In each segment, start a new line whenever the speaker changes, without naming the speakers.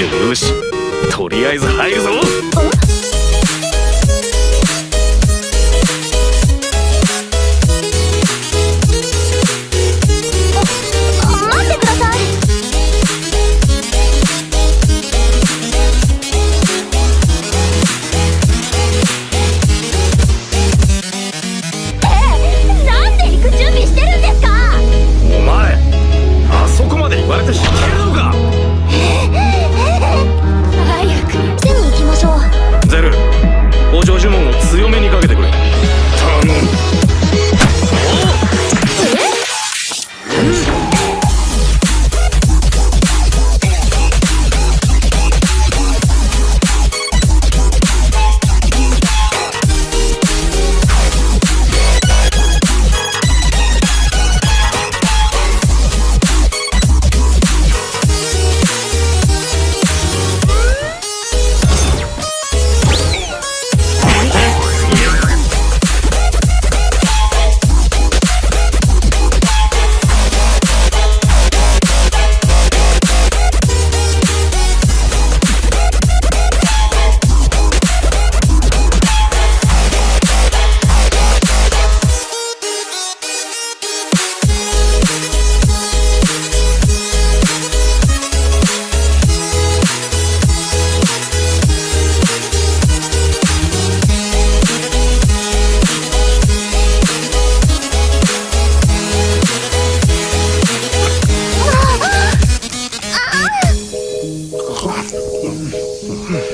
よし。とりあえず入るぞ。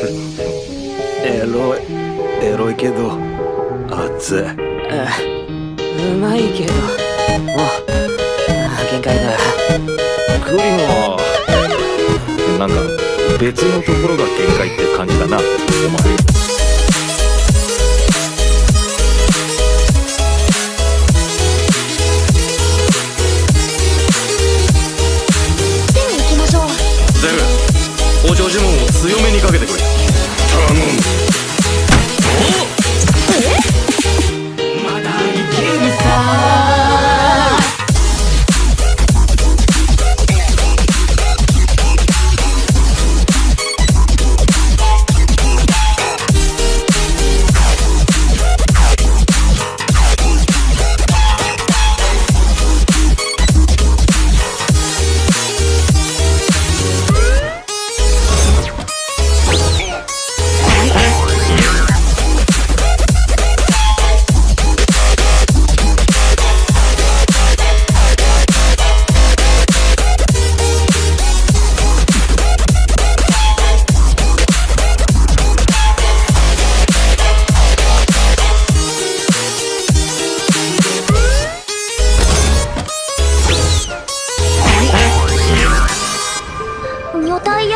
エロいエロいけど熱い。
うまいけど。もうあ限界だ。
クリモなんか別のところが限界って感じだなお前
手に行きましょう。
ゼル補助呪文を強めにかけてくれ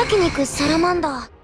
焼肉サラマンダー。